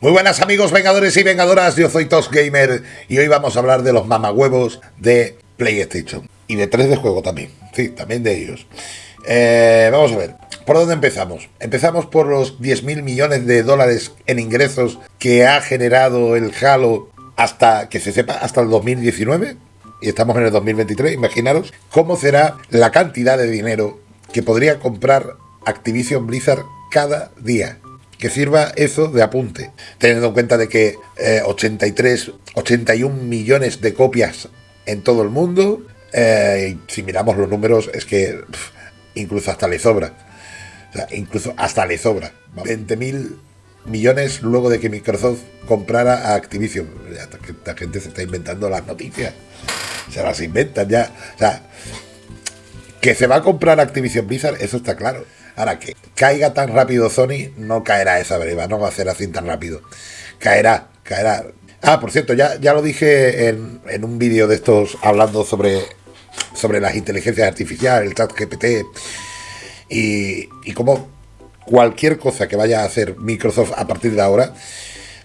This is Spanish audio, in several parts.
Muy buenas amigos vengadores y vengadoras, yo soy Tos Gamer y hoy vamos a hablar de los mamahuevos de PlayStation y de 3 de juego también, sí, también de ellos. Eh, vamos a ver, ¿por dónde empezamos? Empezamos por los 10.000 millones de dólares en ingresos que ha generado el Halo hasta, que se sepa, hasta el 2019 y estamos en el 2023, imaginaros cómo será la cantidad de dinero que podría comprar Activision Blizzard cada día que sirva eso de apunte, teniendo en cuenta de que 83, eh, 81 millones de copias en todo el mundo, eh, si miramos los números es que incluso hasta le sobra, o sea, incluso hasta le sobra, 20 mil millones luego de que Microsoft comprara a Activision, la gente se está inventando las noticias, se las inventan ya, o sea, que se va a comprar Activision Blizzard, eso está claro. Ahora, que caiga tan rápido Sony, no caerá esa breva, no va a ser así tan rápido. Caerá, caerá. Ah, por cierto, ya, ya lo dije en, un vídeo de estos hablando sobre, sobre las inteligencias artificiales, el chat GPT, y, y como cualquier cosa que vaya a hacer Microsoft a partir de ahora,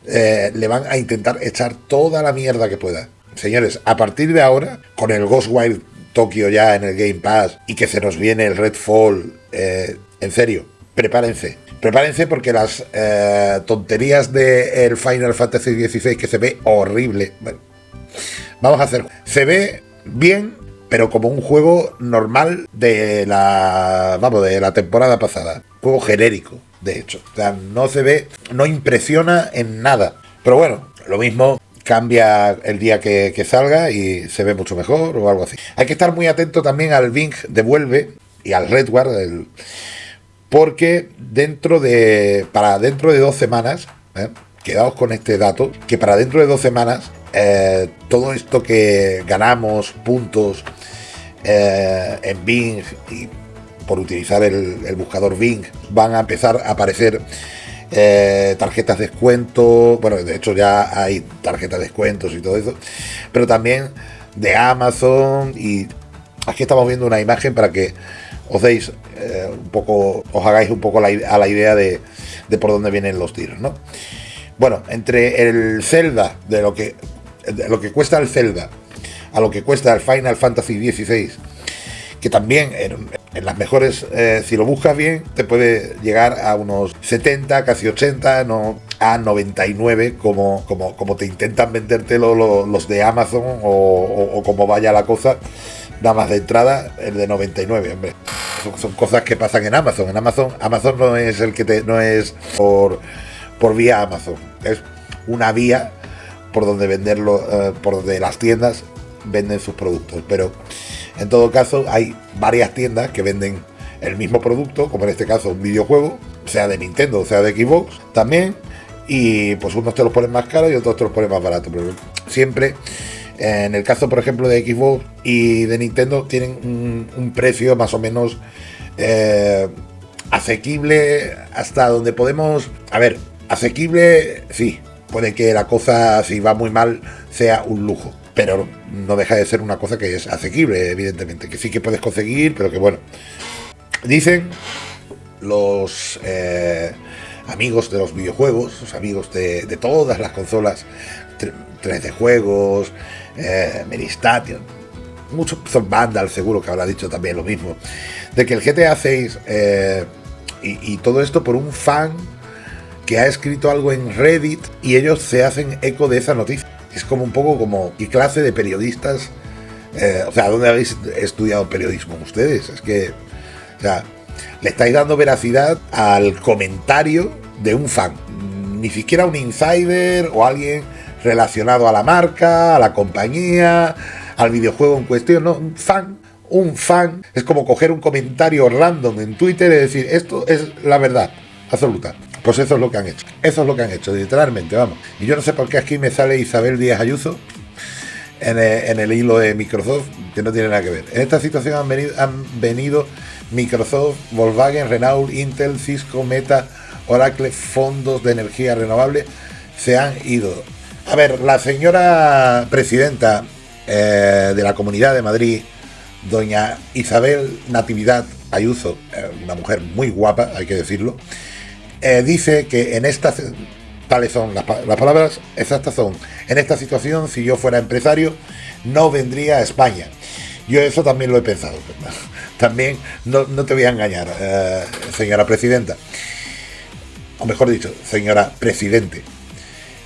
eh, le van a intentar echar toda la mierda que pueda. Señores, a partir de ahora, con el Ghostwire Tokyo ya en el Game Pass y que se nos viene el Redfall, eh, en serio, prepárense. Prepárense porque las eh, tonterías del Final Fantasy XVI que se ve horrible. Bueno, vamos a hacer. Se ve bien, pero como un juego normal de la. Vamos, de la temporada pasada. Juego genérico, de hecho. O sea, no se ve, no impresiona en nada. Pero bueno, lo mismo cambia el día que, salga y se ve mucho mejor o algo así. Hay que estar muy atento también al Bing Devuelve y al Redward, el, porque dentro de, para dentro de dos semanas, ¿eh? quedaos con este dato, que para dentro de dos semanas, eh, todo esto que ganamos, puntos eh, en Bing y por utilizar el, buscador Bing, van a empezar a aparecer tarjetas de descuento, bueno, de hecho ya hay tarjetas de descuentos y todo eso, pero también de Amazon y aquí estamos viendo una imagen para que os deis eh, un poco, os hagáis un poco a la idea de, por dónde vienen los tiros, ¿no? Bueno, entre el Zelda, de lo que, lo que cuesta el Zelda, a lo que cuesta el Final Fantasy XVI, que también en, las mejores, eh, si lo buscas bien, te puede llegar a unos 70, casi 80, no a 99, como, como, como te intentan venderte los de Amazon o, o como vaya la cosa nada más de entrada el de 99, hombre. Son, cosas que pasan en Amazon. En Amazon, Amazon no es el que te, no es por, por vía Amazon, es una vía por donde venderlo, eh, por donde las tiendas venden sus productos. Pero en todo caso hay varias tiendas que venden el mismo producto, como en este caso un videojuego, sea de Nintendo, sea de Xbox también, y pues unos te los ponen más caros y otros te los ponen más baratos, pero siempre en el caso, por ejemplo, de Xbox y de Nintendo, tienen un, precio más o menos eh, asequible hasta donde podemos... A ver, asequible, sí. Puede que la cosa, si va muy mal, sea un lujo. Pero no deja de ser una cosa que es asequible, evidentemente. Que sí que puedes conseguir, pero que bueno. Dicen los eh, amigos de los videojuegos, los amigos de, todas las consolas 3D juegos, eh, Meristation, muchos son Vandal seguro que habrá dicho también lo mismo, de que el GTA 6 eh, y, todo esto por un fan que ha escrito algo en Reddit y ellos se hacen eco de esa noticia. Es como un poco como, ¿qué clase de periodistas? Eh, o sea, ¿dónde habéis estudiado periodismo ustedes? Es que, o sea, le estáis dando veracidad al comentario de un fan. Ni siquiera un insider o alguien relacionado a la marca, a la compañía, al videojuego en cuestión, ¿no? Un fan, un fan, es como coger un comentario random en Twitter y decir, esto es la verdad absoluta. Pues eso es lo que han hecho. Eso es lo que han hecho, literalmente, vamos. Y yo no sé por qué aquí me sale Isabel Díaz Ayuso en el, hilo de Microsoft, que no tiene nada que ver. En esta situación han venido, Microsoft, Volkswagen, Renault, Intel, Cisco, Meta, Oracle, fondos de energía renovable, se han ido. A ver, la señora presidenta eh, de la Comunidad de Madrid, doña Isabel Natividad Ayuso, eh, una mujer muy guapa, hay que decirlo, eh, dice que en esta tales son las, palabras exactas son, en esta situación, si yo fuera empresario, no vendría a España. Yo eso también lo he pensado. También no, te voy a engañar, eh, señora presidenta. O mejor dicho, señora presidente.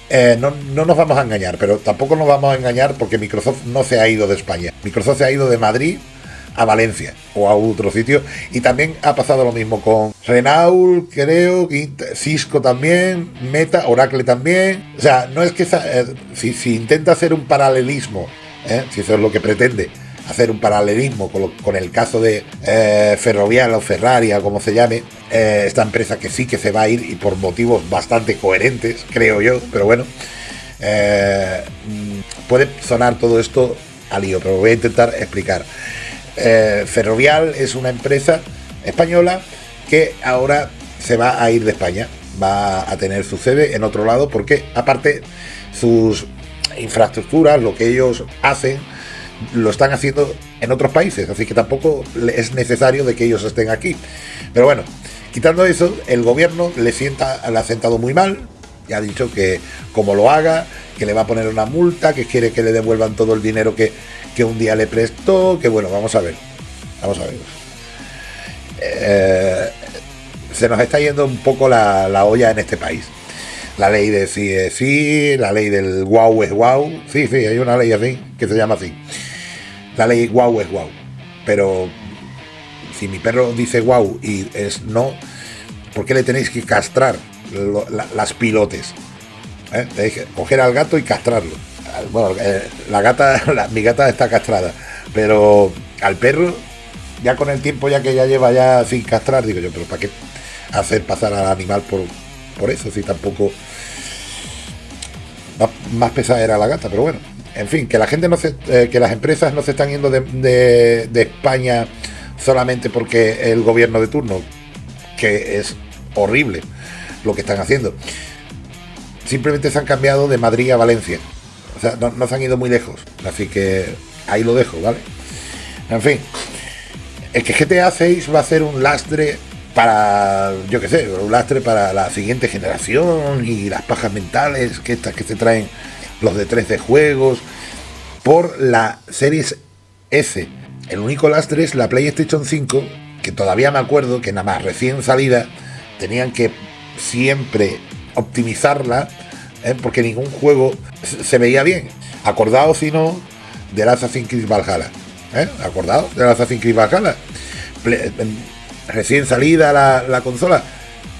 Eh, no, no, nos vamos a engañar, pero tampoco nos vamos a engañar porque Microsoft no se ha ido de España. Microsoft se ha ido de Madrid a Valencia o a otro sitio. Y también ha pasado lo mismo con Renault, creo, Cisco también, Meta, Oracle también. O sea, no es que eh, si, si, intenta hacer un paralelismo, ¿eh? si eso es lo que pretende, hacer un paralelismo con, el caso de eh, Ferrovial o Ferrari como se llame, esta empresa que sí que se va a ir y por motivos bastante coherentes, creo yo, pero bueno, mm, puede sonar todo esto a lío, pero voy a intentar explicar. Eh, Ferrovial es una empresa española que ahora se va a ir de España, va a tener su sede en otro lado porque aparte sus infraestructuras, lo que ellos hacen, lo están haciendo en otros países, así que tampoco es necesario de que ellos estén aquí. Pero bueno, quitando eso, el gobierno le, sienta, le ha sentado muy mal, ya ha dicho que como lo haga, que le va a poner una multa, que quiere que le devuelvan todo el dinero que, que un día le prestó, que bueno, vamos a ver, vamos a ver. Eh, se nos está yendo un poco la, olla en este país. La ley de sí es sí, la ley del guau es guau. Sí, sí, hay una ley así que se llama así. La ley guau es guau. Pero si mi perro dice guau y es no, ¿por qué le tenéis que castrar las pilotes? ¿Eh? Coger al gato y castrarlo bueno, eh, la gata, mi gata está castrada, pero al perro, ya con el tiempo ya que ya lleva ya sin castrar, digo yo, pero ¿para qué hacer pasar al animal por, por eso? Si tampoco más, pesada era la gata, pero bueno, en fin, que la gente no se, eh, que las empresas no se están yendo de, de España solamente porque el gobierno de turno, que es horrible lo que están haciendo. Simplemente se han cambiado de Madrid a Valencia. O sea, no, se han ido muy lejos. Así que ahí lo dejo, ¿vale? En fin. Es que GTA 6 va a ser un lastre para, yo qué sé, un lastre para la siguiente generación y las pajas mentales que estas que se traen los de 13 juegos por la Series S. El único lastre es la PlayStation 5, que todavía me acuerdo que nada más recién salida tenían que siempre optimizarla ¿eh? porque ningún juego se veía bien. Acordaos, si no, del Assassin's Creed Valhalla. ¿eh? Acordaos del Assassin's Creed Valhalla. recién salida la, consola.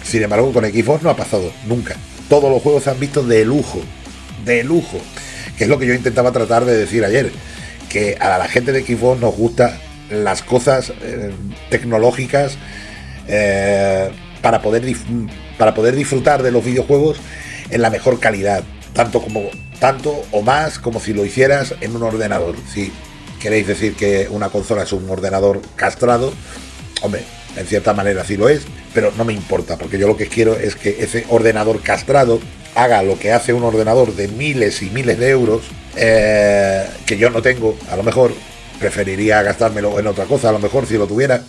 Sin embargo, con Xbox no ha pasado nunca. Todos los juegos se han visto de lujo. De lujo. Que es lo que yo intentaba tratar de decir ayer. Que a la gente de Xbox nos gustan las cosas eh, tecnológicas para, poder para poder disfrutar de los videojuegos en la mejor calidad, tanto como tanto o más como si lo hicieras en un ordenador. Si queréis decir que una consola es un ordenador castrado, hombre, en cierta manera sí lo es, pero no me importa, porque yo lo que quiero es que ese ordenador castrado haga lo que hace un ordenador de miles y miles de euros, eh, que yo no tengo, a lo mejor preferiría gastármelo en otra cosa, a lo mejor si lo tuviera,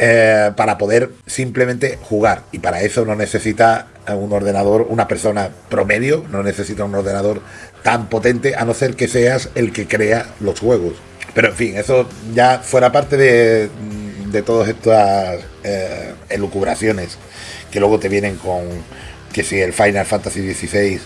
eh, para poder simplemente jugar. Y para eso no necesita un ordenador, una persona promedio, no necesita un ordenador tan potente, a no ser que seas el que crea los juegos. Pero en fin, eso ya fuera parte de, de todas estas eh, elucubraciones que luego te vienen con que si el Final Fantasy XVI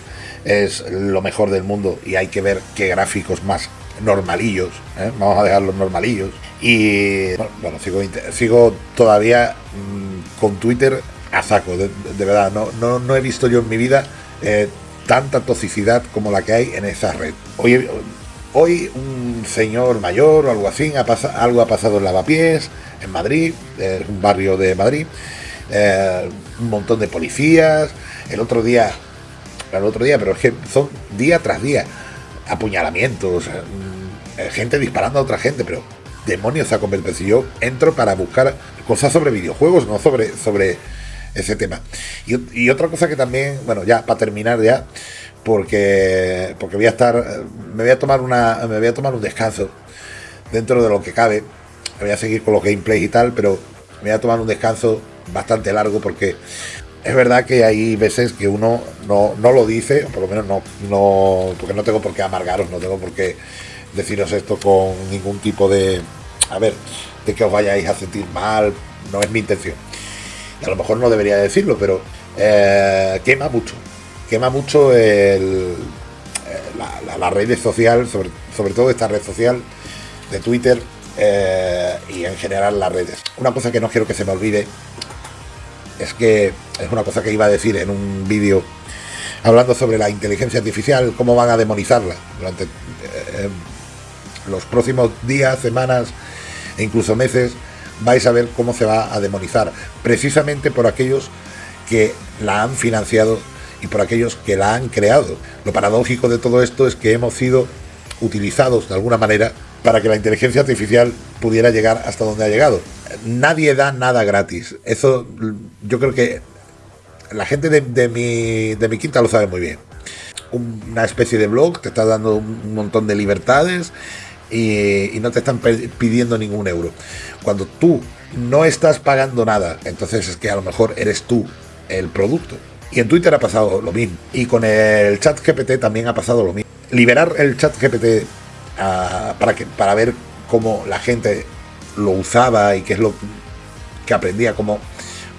es lo mejor del mundo y hay que ver qué gráficos más normalillos, ¿eh? vamos a dejar los normalillos y bueno, sigo, sigo todavía mm, con Twitter a saco, de, verdad. No, no, he visto yo en mi vida eh, tanta toxicidad como la que hay en esa red. Hoy, hoy un señor mayor o algo así, ha algo ha pasado en Lavapiés, en Madrid, es un barrio de Madrid. Eh, un montón de policías. El otro día, el otro día, pero es que son día tras día apuñalamientos, gente disparando a otra gente, pero demonios se ha convertido. Si yo entro para buscar cosas sobre videojuegos, no sobre, sobre ese tema. Y, otra cosa que también, bueno, ya para terminar ya, porque, porque voy a estar, me voy a tomar una, me voy a tomar un descanso dentro de lo que cabe. Voy a seguir con los gameplays y tal, pero me voy a tomar un descanso bastante largo porque es verdad que hay veces que uno no, no lo dice, por lo menos no, no, porque no tengo por qué amargaros, no tengo por qué deciros esto con ningún tipo de, a ver, de que os vayáis a sentir mal, no es mi intención. A lo mejor no debería decirlo, pero eh, quema mucho, quema mucho el, eh, la, red social, sobre, sobre todo esta red social de Twitter eh, y en general las redes. Una cosa que no quiero que se me olvide es que es una cosa que iba a decir en un vídeo hablando sobre la inteligencia artificial, cómo van a demonizarla durante los próximos días, semanas e incluso meses, vais a ver cómo se va a demonizar, precisamente por aquellos que la han financiado y por aquellos que la han creado. Lo paradójico de todo esto es que hemos sido utilizados de alguna manera para que la inteligencia artificial pudiera llegar hasta donde ha llegado. Nadie da nada gratis. Eso yo creo que la gente de, mi, de mi quinta lo sabe muy bien. Una especie de blog te está dando un montón de libertades y, no te están pidiendo ningún euro. Cuando tú no estás pagando nada, entonces es que a lo mejor eres tú el producto. Y en Twitter ha pasado lo mismo. Y con el chat GPT también ha pasado lo mismo. Liberar el chat GPT para, que, para ver cómo la gente lo usaba y qué es lo que aprendía, cómo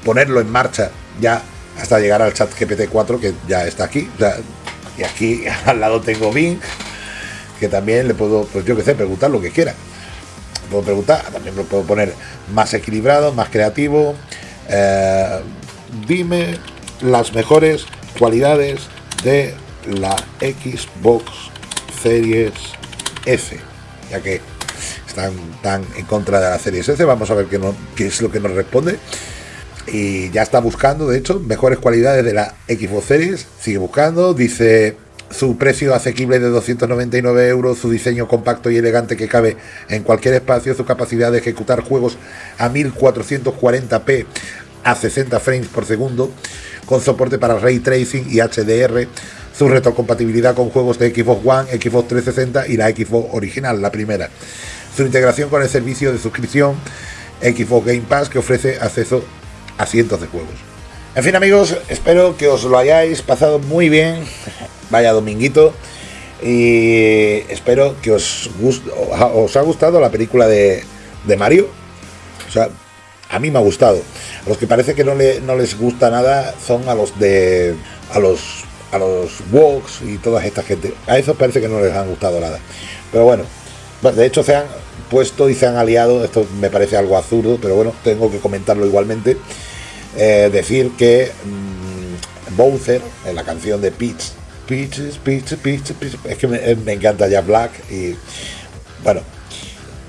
ponerlo en marcha ya hasta llegar al chat GPT-4 que ya está aquí. y aquí al lado tengo Bing, que también le puedo, pues yo qué sé, preguntar lo que quiera. Puedo preguntar, también lo puedo poner más equilibrado, más creativo. Eh, dime las mejores cualidades de la Xbox Series S, ya que están tan en contra de la serie S. Vamos a ver qué, qué es lo que nos responde. Y ya está buscando, de hecho, mejores cualidades de la Xbox Series. Sigue buscando, dice su precio asequible de 299 euros, su diseño compacto y elegante que cabe en cualquier espacio, su capacidad de ejecutar juegos a 1440p a 60 frames por segundo, con soporte para ray tracing y HDR, su retrocompatibilidad con juegos de Xbox One, Xbox 360 y la Xbox original, la primera. Su integración con el servicio de suscripción Xbox Game Pass que ofrece acceso a cientos de juegos. En fin amigos, espero que os lo hayáis pasado muy bien. Vaya dominguito. Y espero que os, os ha gustado la película de, de Mario. O sea, a mí me ha gustado. A los que parece que no, le, no les gusta nada son a los de. a los a los Walks y toda esta gente. A esos parece que no les han gustado nada. Pero bueno, de hecho se han puesto y se han aliado, esto me parece algo absurdo, pero bueno, tengo que comentarlo igualmente. Eh, decir que mm, Bowser, en la canción de Peach, Peaches, Peaches, Peaches, es que me, me encanta ya Black y bueno,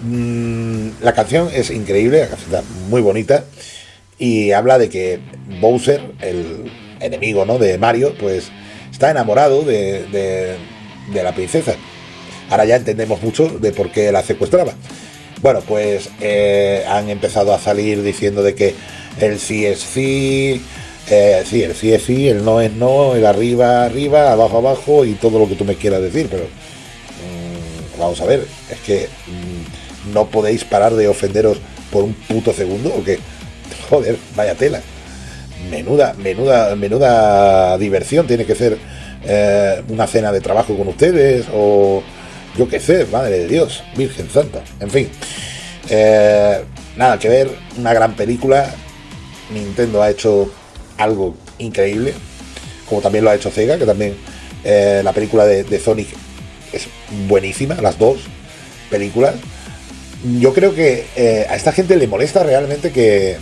mm, la canción es increíble, la canción está muy bonita y habla de que Bowser, el enemigo ¿no? de Mario, pues está enamorado de, la princesa. Ahora ya entendemos mucho de por qué la secuestraba. Bueno, pues eh, han empezado a salir diciendo de que el sí es sí, eh, sí, el sí es sí, el no es no, el arriba, arriba, abajo, abajo y todo lo que tú me quieras decir, pero mm, vamos a ver, es que mm, no podéis parar de ofenderos por un puto segundo o qué. Joder, vaya tela menuda, menuda, menuda diversión tiene que ser eh, una cena de trabajo con ustedes o yo qué sé, madre de Dios, Virgen Santa, en fin. Eh, nada que ver, una gran película. Nintendo ha hecho algo increíble, como también lo ha hecho Sega, que también eh, la película de, Sonic es buenísima, las dos películas. Yo creo que a esta gente le molesta realmente que,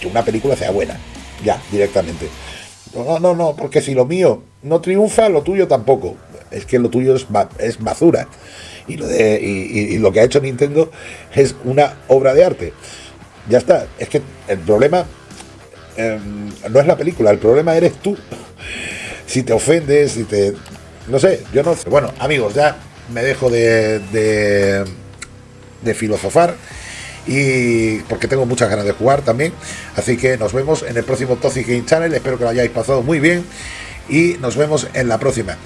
que una película sea buena ya, directamente. No, no, no, porque si lo mío no triunfa, lo tuyo tampoco. Es que lo tuyo es, es basura. Y lo, de, y, lo que ha hecho Nintendo es una obra de arte. Ya está. Es que el problema em, no es la película, el problema eres tú. Si te ofendes, si te... No sé, yo no. Bueno, amigos, ya me dejo de, de, de filosofar y porque tengo muchas ganas de jugar también. Así que nos vemos en el próximo Toxic Game Channel. Espero que lo hayáis pasado muy bien y nos vemos en la próxima.